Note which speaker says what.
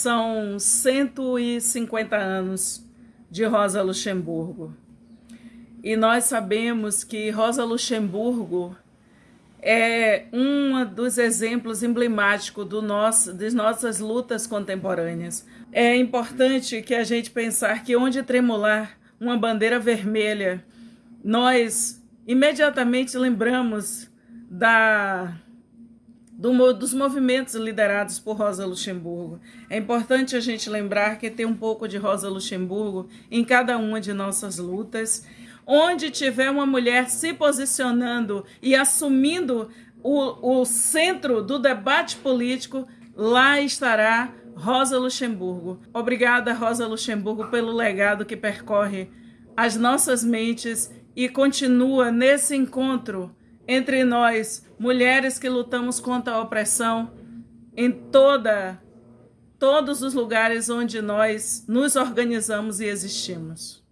Speaker 1: são 150 anos de Rosa Luxemburgo. E nós sabemos que Rosa Luxemburgo é um dos exemplos emblemáticos do nosso, das nossas lutas contemporâneas. É importante que a gente pensar que onde tremular uma bandeira vermelha, nós imediatamente lembramos da do, dos movimentos liderados por Rosa Luxemburgo. É importante a gente lembrar que tem um pouco de Rosa Luxemburgo em cada uma de nossas lutas. Onde tiver uma mulher se posicionando e assumindo o, o centro do debate político, lá estará Rosa Luxemburgo. Obrigada, Rosa Luxemburgo, pelo legado que percorre as nossas mentes e continua nesse encontro entre nós, mulheres que lutamos contra a opressão em toda todos os lugares onde nós nos organizamos e existimos.